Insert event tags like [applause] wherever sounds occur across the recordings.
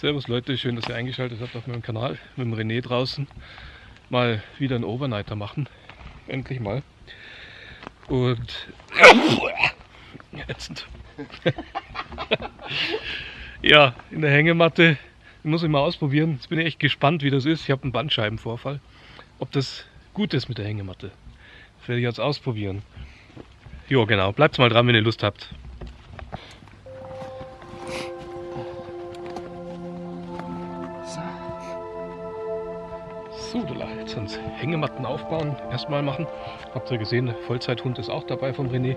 Servus Leute, schön, dass ihr eingeschaltet habt auf meinem Kanal mit dem René draußen. Mal wieder einen Overnighter machen. Endlich mal. Und ätzend. [laughs] ja, in der Hängematte. Ich muss ich mal ausprobieren. Jetzt bin ich echt gespannt, wie das ist. Ich habe einen Bandscheibenvorfall. Ob das gut ist mit der Hängematte. Das werde ich jetzt ausprobieren. Jo, genau. Bleibt mal dran, wenn ihr Lust habt. So, jetzt uns Hängematten aufbauen, erstmal machen. Habt ihr gesehen, Vollzeithund ist auch dabei vom René.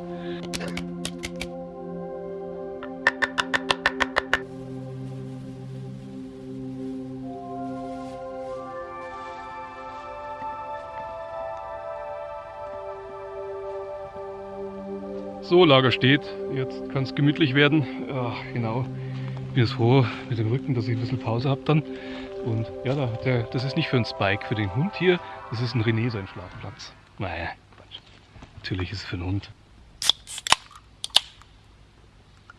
So, Lager steht. Jetzt kann es gemütlich werden. Ja, genau. Bin jetzt froh mit dem Rücken, dass ich ein bisschen Pause habe dann. Und ja, da, der, das ist nicht für einen Spike, für den Hund hier. Das ist ein René sein Schlafplatz. Naja, Quatsch. Natürlich ist es für einen Hund.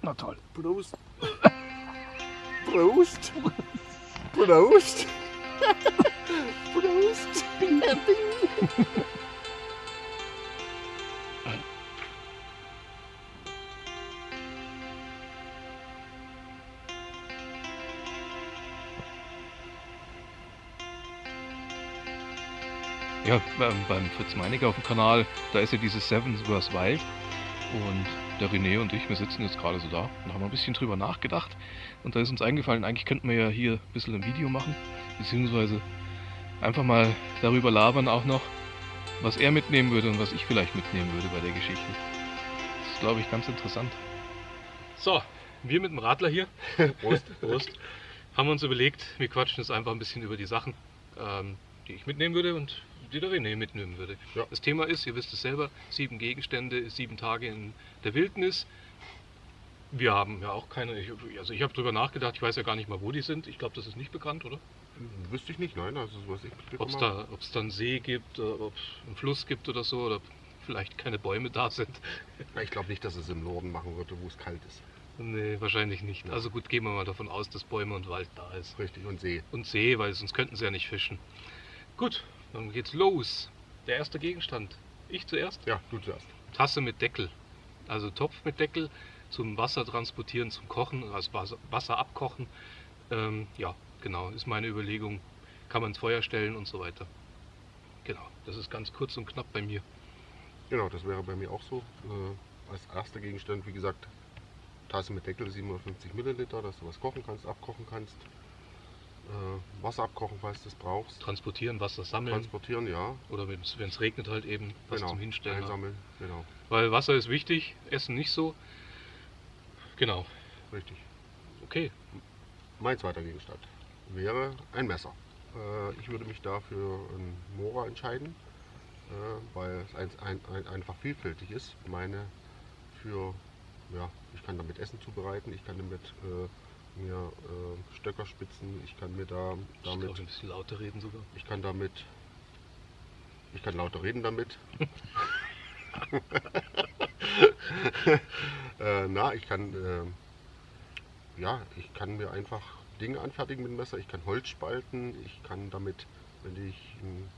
Na toll. Prost. [laughs] Prost. Prost. [laughs] Prost. Bing, bing. Ja, beim, beim Fritz Meinecke auf dem Kanal, da ist ja dieses Seven vs. Wild. Und der René und ich, wir sitzen jetzt gerade so da und haben ein bisschen drüber nachgedacht. Und da ist uns eingefallen, eigentlich könnten wir ja hier ein bisschen ein Video machen, beziehungsweise einfach mal darüber labern auch noch, was er mitnehmen würde und was ich vielleicht mitnehmen würde bei der Geschichte. Das ist, glaube ich, ganz interessant. So, wir mit dem Radler hier, [laughs] Prost, Prost, haben uns überlegt, wir quatschen jetzt einfach ein bisschen über die Sachen, ähm, die ich mitnehmen würde und die der René mitnehmen würde. Ja. Das Thema ist, ihr wisst es selber, sieben Gegenstände, sieben Tage in der Wildnis. Wir haben ja auch keine, ich, also ich habe darüber nachgedacht, ich weiß ja gar nicht mal, wo die sind. Ich glaube, das ist nicht bekannt, oder? Wüsste ich nicht, nein, also was ich Ob es da, da einen See gibt, äh, ob es einen Fluss gibt oder so, oder vielleicht keine Bäume da sind. Ich glaube nicht, dass es im Norden machen würde, wo es kalt ist. Nee, wahrscheinlich nicht. Ja. Also gut, gehen wir mal davon aus, dass Bäume und Wald da ist. Richtig, und See. Und See, weil sonst könnten sie ja nicht fischen. Gut, dann geht's los. Der erste Gegenstand. Ich zuerst? Ja, du zuerst. Tasse mit Deckel. Also Topf mit Deckel zum Wasser transportieren, zum Kochen, also Wasser, Wasser abkochen. Ähm, ja, genau, ist meine Überlegung. Kann man ins Feuer stellen und so weiter. Genau, das ist ganz kurz und knapp bei mir. Genau, das wäre bei mir auch so. Äh, als erster Gegenstand, wie gesagt, Tasse mit Deckel 750 Milliliter, dass du was kochen kannst, abkochen kannst äh, Wasser abkochen, falls du es brauchst. Transportieren, Wasser sammeln. Transportieren, ja. Oder wenn es regnet halt eben, was genau. zum Hinstellen. Einsammeln, genau. Weil Wasser ist wichtig, Essen nicht so. Genau. Richtig. Okay. Mein zweiter Gegenstand wäre ein Messer. Äh, ich würde mich da für ein Mora entscheiden, äh, weil es ein, ein, ein, einfach vielfältig ist. Meine für, ja, ich kann damit Essen zubereiten, ich kann damit äh, mir äh, Stöckerspitzen, ich kann mir da damit. Ich ein bisschen lauter reden sogar. Ich kann damit. Ich kann lauter reden damit. [laughs] [laughs] äh, na, ich kann. Äh, ja, ich kann mir einfach Dinge anfertigen mit dem Messer. Ich kann Holz spalten. Ich kann damit, wenn ich ein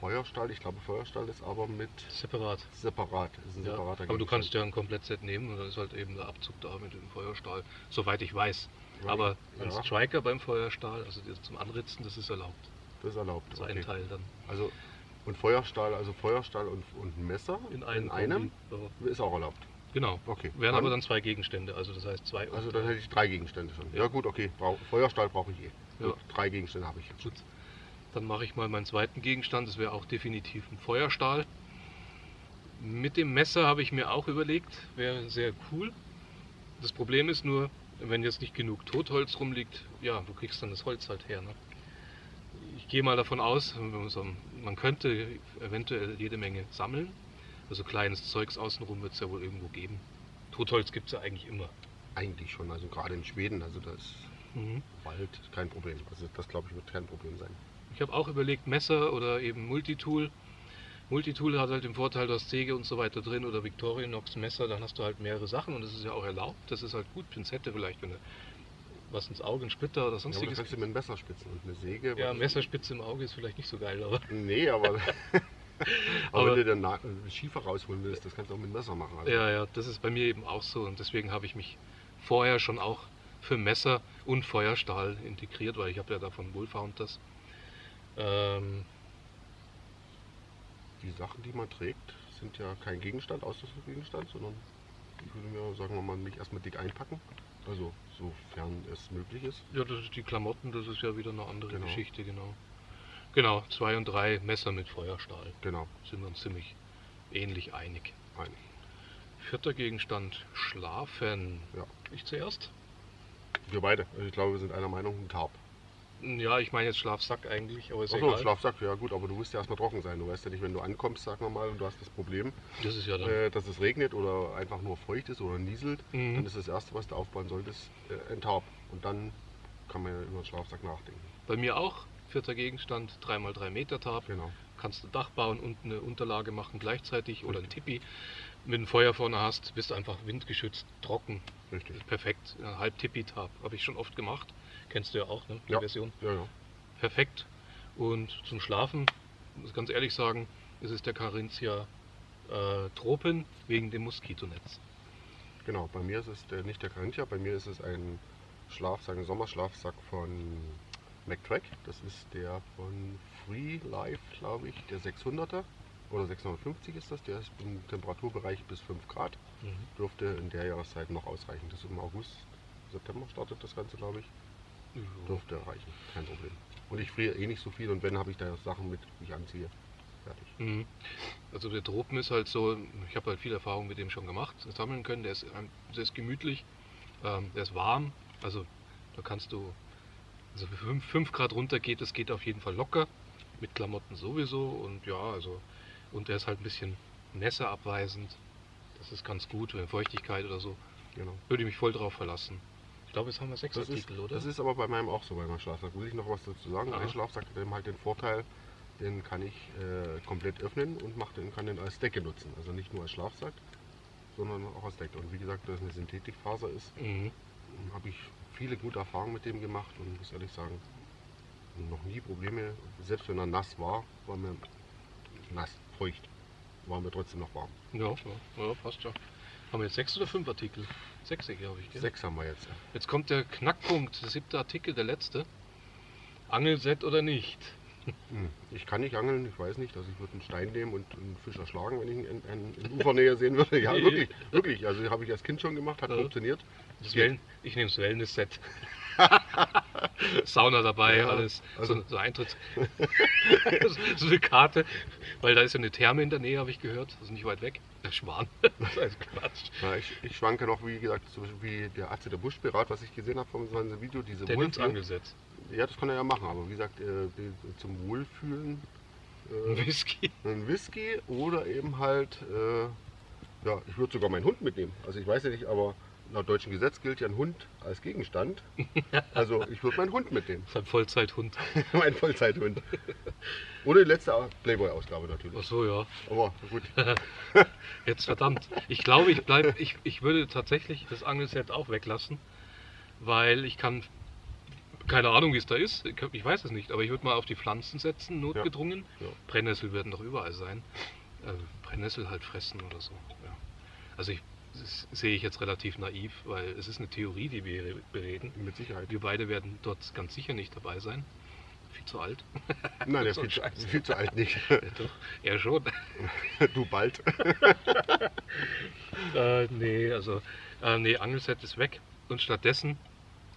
Feuerstahl, ich glaube Feuerstahl ist aber mit separat. Separat, ist ein ja, separater Aber du kannst ja ein Komplettset nehmen und dann ist halt eben der Abzug da mit dem Feuerstahl, soweit ich weiß. Ja, aber ein ja. Striker beim Feuerstahl, also zum Anritzen, das ist erlaubt. Das ist erlaubt. Das ist okay. ein Teil dann. Also und Feuerstahl, also Feuerstahl und, und Messer in, einem, in einem ist auch erlaubt. Genau. Okay. Wären aber dann zwei Gegenstände, also das heißt zwei. Also dann hätte ich drei Gegenstände schon. Ja, ja gut, okay. Brauch, Feuerstahl brauche ich eh. Ja. drei Gegenstände habe ich. Gut. Dann mache ich mal meinen zweiten Gegenstand, das wäre auch definitiv ein Feuerstahl. Mit dem Messer habe ich mir auch überlegt, wäre sehr cool. Das Problem ist nur, wenn jetzt nicht genug Totholz rumliegt, ja, du kriegst dann das Holz halt her. Ne? Ich gehe mal davon aus, man könnte eventuell jede Menge sammeln. Also kleines Zeugs außenrum wird es ja wohl irgendwo geben. Totholz gibt es ja eigentlich immer. Eigentlich schon, also gerade in Schweden, also das mhm. Wald kein Problem. Also das glaube ich wird kein Problem sein. Ich habe auch überlegt, Messer oder eben Multitool. Multitool hat halt den Vorteil, du hast Säge und so weiter drin oder Victorinox Messer, dann hast du halt mehrere Sachen und das ist ja auch erlaubt. Das ist halt gut, Pinzette vielleicht, wenn du was ins Auge, ein Splitter oder Ja, sonstiges. kannst du mit einem Messer spitzen und eine Säge. Ja, Messerspitze im Auge ist vielleicht nicht so geil, aber [laughs] Nee, aber, aber, [laughs] Aber- wenn du den Na- äh, Schiefer rausholen willst, das kannst du auch mit Messer machen. Also, ja, ja, das ist bei mir eben auch so und deswegen habe ich mich vorher schon auch für Messer und Feuerstahl integriert, weil ich habe ja davon Wolfhound das. Ähm, Die Sachen, die man trägt, sind ja kein Gegenstand, Ausrüstungsgegenstand, sondern ich würde mir, sagen wir mal, mich erstmal dick einpacken. Also, sofern es möglich ist. ja, das ist die Klamotten, das ist ja wieder eine andere Genau. Geschichte, genau. Genau, zwei und drei Messer mit Feuerstahl. Genau, Sind wir uns ziemlich ähnlich einig. einig. Vierter Gegenstand, Schlafen. Ja. Ich zuerst? Wir beide. Also ich glaube, wir sind einer Meinung, ein Tarp. Ja, ich meine jetzt Schlafsack eigentlich, aber ist Achso, egal. Schlafsack, ja gut, aber du musst ja erstmal trocken sein. Du weißt ja nicht, wenn du ankommst, sagen wir mal, und du hast das Problem, Das ist ja dann. äh, dass es regnet oder einfach nur feucht ist oder nieselt, Mhm. dann ist das Erste, was du aufbauen solltest, äh, ein Tarp. Und dann kann man ja über den Schlafsack nachdenken. Bei mir auch. Vierter Gegenstand, 3x3 Meter Tab. Genau. Kannst du Dach bauen und eine Unterlage machen gleichzeitig oder ein Tipi. Wenn du ein Feuer vorne hast, bist du einfach windgeschützt, trocken. Richtig. Perfekt. Ja, halb Tipi-Tab. Habe ich schon oft gemacht. Kennst du ja auch, ne? Die Ja. Version. Ja, ja. Perfekt. Und zum Schlafen, muss ganz ehrlich sagen, ist es der Carinthia äh, Tropen wegen dem Moskitonetz. Genau, bei mir ist es der, nicht der Carinthia, bei mir ist es ein Schlafsack, ein Sommerschlafsack von McTrack. Das ist der von Free Life, glaube ich, der 600er oder 650 ist das. Der ist im Temperaturbereich bis 5 Grad. Mhm. Dürfte in der Jahreszeit noch ausreichen. Das ist im August, September startet das Ganze, glaube ich. Dürfte reichen, kein Problem. Und ich friere eh nicht so viel und wenn, habe ich da Sachen mit, die ich anziehe. Fertig. Mhm. Also der Tropen ist halt so, ich habe halt viel Erfahrung mit dem schon gemacht, sammeln können. Der ist, ähm, der ist gemütlich, ähm, der ist warm, also da kannst du, also 5 Grad runter geht, das geht auf jeden Fall locker, mit Klamotten sowieso und ja, also, und der ist halt ein bisschen nässeabweisend. Das ist ganz gut, wenn Feuchtigkeit oder so, Genau. würde ich mich voll drauf verlassen. Ich glaube, jetzt haben wir sechs Das ist, Artikel, oder? das ist aber bei meinem auch so, bei meinem Schlafsack. Muss ich noch was dazu sagen? Aha. Ein Schlafsack hat eben halt den Vorteil, den kann ich äh, komplett öffnen und mach den, kann den als Decke nutzen. Also nicht nur als Schlafsack, sondern auch als Decke. Und wie gesagt, da es eine Synthetikfaser ist, mhm. habe ich viele gute Erfahrungen mit dem gemacht und muss ehrlich sagen, noch nie Probleme. Selbst wenn er nass war, war mir nass, feucht, war mir trotzdem noch warm. ja, ja, ja, passt ja. Haben wir jetzt sechs oder fünf Artikel? Sechs, glaube ich. Gell? Sechs haben wir jetzt. Jetzt kommt der Knackpunkt, der siebte Artikel, der letzte. Angelset oder nicht? Hm, Ich kann nicht angeln, ich weiß nicht. Also ich würde einen Stein nehmen und einen Fisch erschlagen, wenn ich ihn in, in, in Ufernähe sehen würde. Ja, wirklich, wirklich. Also habe ich als Kind schon gemacht, hat Ja. funktioniert. Wellen, ich nehme das Wellness-Set. [laughs] Sauna dabei, Ja, alles. also- so, so Eintritt. [laughs] so eine Karte, weil da ist ja eine Therme in der Nähe, habe ich gehört. Das ist nicht weit weg. Der Schwan. [laughs] Das ist Quatsch. Ja, ich, ich schwanke noch, wie gesagt, so wie der Atze der Buschpirat, was ich gesehen habe von seinem Video. Diese Der nimmt Angelset. Ja, das kann er ja machen, aber wie gesagt, äh, zum Wohlfühlen Ein äh, Whisky. ein Whisky oder eben halt, äh, ja, ich würde sogar meinen Hund mitnehmen. Also ich weiß ja nicht, aber laut deutschem Gesetz gilt ja ein Hund als Gegenstand. [laughs] Also ich würde meinen Hund mitnehmen. Das ist ein Vollzeithund. [laughs] mein Vollzeithund. Oder die letzte Playboy-Ausgabe Ach natürlich. so, ja. Aber gut. [laughs] Jetzt verdammt. Ich glaube, ich bleib, ich, ich würde tatsächlich das Angelset auch weglassen, weil ich kann, keine Ahnung, wie es da ist. Ich- weiß es nicht, aber ich würde mal auf die Pflanzen setzen, notgedrungen. Ja. Brennnessel werden doch überall sein. Äh, Brennnessel halt fressen oder so. Ja. Also ich, sehe ich jetzt relativ naiv, weil es ist eine Theorie, die wir bereden. Mit Sicherheit. Wir beide werden dort ganz sicher nicht dabei sein. Viel zu alt. Nein, der [laughs] So viel, viel zu alt nicht. [laughs] Ja, doch, er schon. [laughs] Du bald. Äh, nee, also, äh, nee, Angelset ist weg. Und stattdessen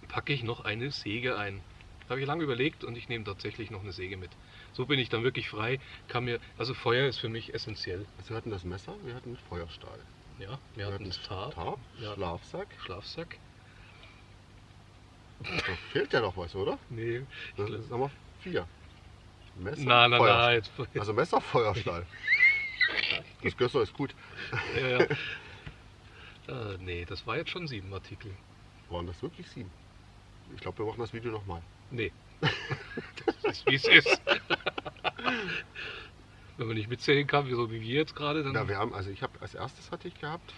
packe ich noch eine Säge ein. Habe ich lange überlegt und ich nehme tatsächlich noch eine Säge mit. So bin ich dann wirklich frei. Kann mir, also Feuer ist für mich essentiell. Also wir hatten das Messer, wir hatten Feuerstahl. Ja, wir hatten das Tarp, Tarp Ja. Schlafsack. Schlafsack. Da fehlt ja noch was, oder? Nee, Das ist aber vier. Messer, nein, nein, nein. Also Messer, Feuerstahl. Das Gösser ist gut. ja, ja. Äh, nee, das war jetzt schon sieben Artikel. Waren das wirklich sieben? Ich glaube, wir machen das Video nochmal. Nee. [laughs] das ist wie es ist. Wenn man nicht mitzählen kann, wie so wie wir jetzt gerade, dann. Ja, wir haben, also ich habe als erstes hatte ich gehabt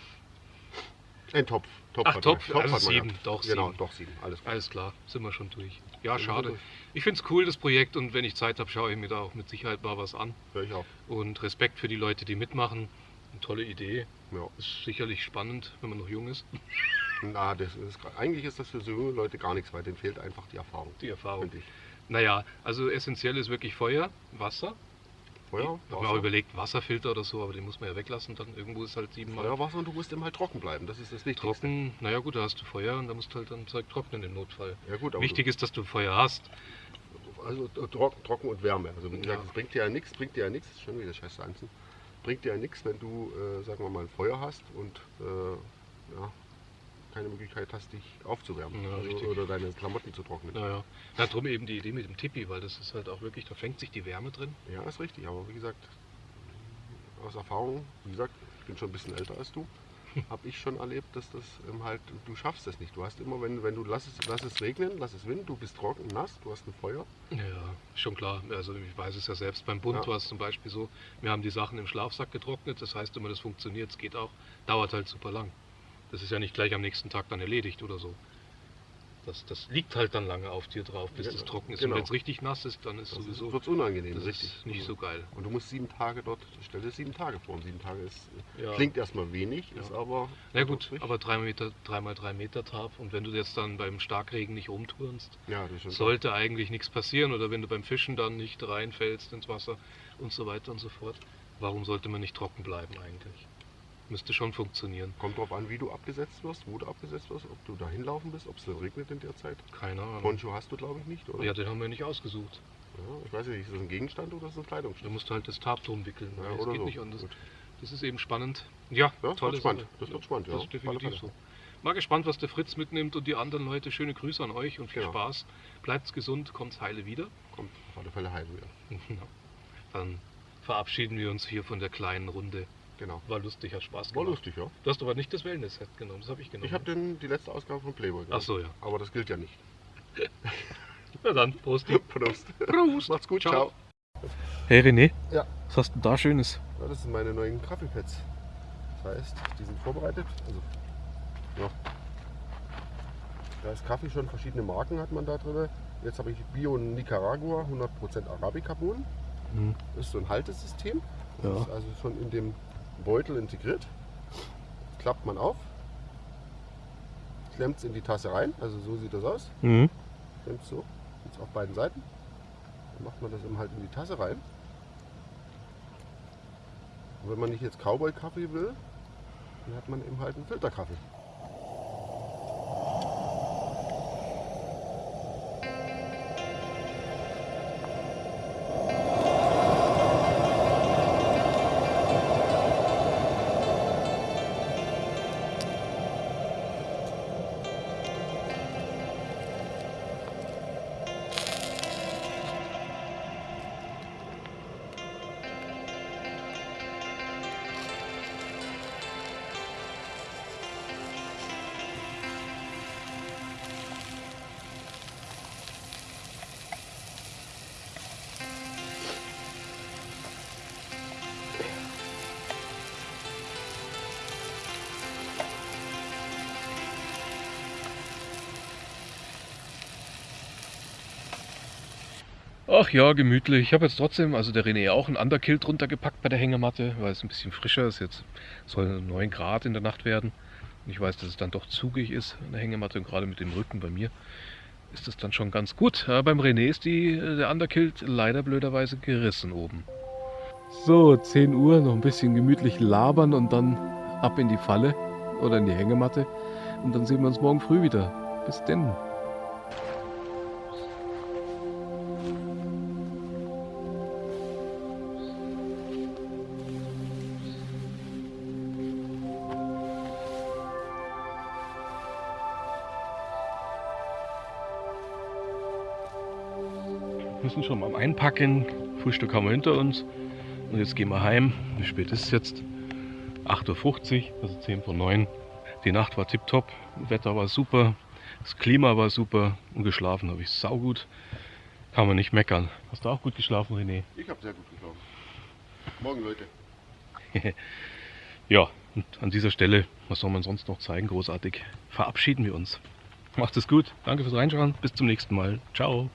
Ein Topf. Topf Ach, hat Topf, man- also sieben, gehabt. doch, Genau, sieben. doch sieben. Alles gut. Alles klar, sind wir schon durch. Ja, Sind schade. durch. Ich finde es cool, das Projekt, und wenn ich Zeit habe, schaue ich mir da auch mit Sicherheit mal was an. Hör ich auch. Und Respekt für die Leute, die mitmachen. Eine tolle Idee. Ja. Ist sicherlich spannend, wenn man noch jung ist. [laughs] Na, das ist, eigentlich ist das für so junge Leute gar nichts, weil denen fehlt einfach die Erfahrung. Die Erfahrung. Naja, also essentiell ist wirklich Feuer, Wasser. Feuer, Ich habe mir auch überlegt, Wasserfilter oder so, aber den muss man ja weglassen. Dann irgendwo ist halt siebenmal Feuer, Wasser und du musst immer halt trocken bleiben. Das ist das Wichtigste. trocken. Naja, gut, da hast du Feuer und da musst du halt dann Zeug trocknen im Notfall. Ja gut, Wichtig ist, dass du Feuer hast. also äh, trocken, trocken und Wärme. Also wie gesagt, Ja. es bringt dir ja nichts, bringt dir ja nichts, schon wieder scheiß Sanzen. Bringt dir ja nichts, wenn du, äh, sagen wir mal, ein Feuer hast und äh, ja, keine Möglichkeit hast, dich aufzuwärmen Ja, also, oder deine Klamotten zu trocknen. Naja, na, drum eben die Idee mit dem Tipi, weil das ist halt auch wirklich, da fängt sich die Wärme drin. Ja, ist richtig, aber wie gesagt, aus Erfahrung, wie gesagt, ich bin schon ein bisschen älter als du, [laughs] habe ich schon erlebt, dass das ähm, halt, du schaffst das nicht. Du hast immer, wenn, wenn du lass es, lass es regnen, lass es winden, du bist trocken, nass, du hast ein Feuer. Ja, schon klar. Also ich weiß es ja selbst. Beim Bund Ja. war es zum Beispiel so, wir haben die Sachen im Schlafsack getrocknet. Das heißt immer, das funktioniert, es geht auch. Dauert halt super lang. Das ist ja nicht gleich am nächsten Tag dann erledigt oder so. Das, das liegt halt dann lange auf dir drauf, bis Ja, das trocken ist. genau. Und wenn es richtig nass ist, dann ist Das sowieso wird unangenehm, das richtig. ist nicht so geil. Und du musst sieben Tage dort, stell dir sieben Tage vor. Und sieben Tage ist, Ja. klingt erstmal wenig, ist aber. Na gut, aber 3 Meter, 3 mal 3 Meter Tarp und wenn du jetzt dann beim Starkregen nicht rumturnst, sollte eigentlich nichts passieren oder wenn du beim Fischen dann nicht reinfällst ins Wasser und so weiter und so fort. Warum sollte man nicht trocken bleiben eigentlich? Müsste schon funktionieren. Kommt drauf an, wie du abgesetzt wirst, wo du abgesetzt wirst, ob du da hinlaufen bist, ob es regnet in der Zeit. Keine Ahnung. Poncho hast du, glaube ich, nicht, oder? Ja, den haben wir nicht ausgesucht. Ja, ich weiß nicht, ist das ein Gegenstand oder ist das ein Da Kleidungsstück? musst du halt das Tarp drum wickeln. Ja, das geht so. nicht anders. Gut. Das ist eben spannend. Ja, Ja, wird spannend. Das wird spannend, ja, Das ist definitiv so. Mal gespannt, was der Fritz mitnimmt und die anderen Leute. Schöne Grüße an euch und viel Genau. Spaß. Bleibt's gesund, kommt's heile wieder. Kommt auf alle Fälle heim wieder. [laughs] Dann verabschieden wir uns hier von der kleinen Runde. Genau. War lustig, hat Spaß War gemacht. lustig, ja. Du hast aber nicht das Wellness-Set genommen, das habe ich genommen. Ich habe die letzte Ausgabe von Playboy Ach genommen. so, ja. Aber das gilt ja nicht. [laughs] Na dann, Prost. [laughs] Prost. Prost. Macht's gut, Ciao. ciao. Hey René, Ja. was hast du da Schönes? Ja, das sind meine neuen Kaffeepads. Das heißt, die sind vorbereitet. Also, ja. Da ist Kaffee schon verschiedene Marken hat man da drin. Jetzt habe ich Bio Nicaragua 100% Arabica-Bohnen. Hm. Das ist so ein Haltesystem. Das Ja. ist also schon in dem Beutel integriert. Klappt man auf, klemmt es in die Tasse rein. Also so sieht das aus. Mhm. Klemmt so, jetzt auf beiden Seiten. Dann macht man das eben halt in die Tasse rein. Und wenn man nicht jetzt Cowboy-Kaffee will, dann hat man eben halt einen Filterkaffee. Ach ja, gemütlich. Ich habe jetzt trotzdem, also der René auch, ein Underkill drunter gepackt bei der Hängematte, weil es ein bisschen frischer ist. Jetzt soll 9 Grad in der Nacht werden. Und ich weiß, dass es dann doch zugig ist an der Hängematte und gerade mit dem Rücken bei mir ist das dann schon ganz gut. Aber beim René ist die, der Underkilt leider blöderweise gerissen oben. So, 10 Uhr, noch ein bisschen gemütlich labern und dann ab in die Falle oder in die Hängematte. Und dann sehen wir uns morgen früh wieder. Bis denn. Wir sind schon am Einpacken. Frühstück haben wir hinter uns. Und jetzt gehen wir heim. Wie spät ist es jetzt? 8.50 Uhr, also 10 vor 9. Die Nacht war tipptopp. Wetter war super. Das Klima war super. Und geschlafen habe ich saugut. Kann man nicht meckern. Hast du auch gut geschlafen, René? Ich habe sehr gut geschlafen. Morgen, Leute. [laughs] Ja, Und an dieser Stelle, was soll man sonst noch zeigen, großartig, verabschieden wir uns. Macht es gut, danke fürs Reinschauen, bis zum nächsten Mal. Ciao.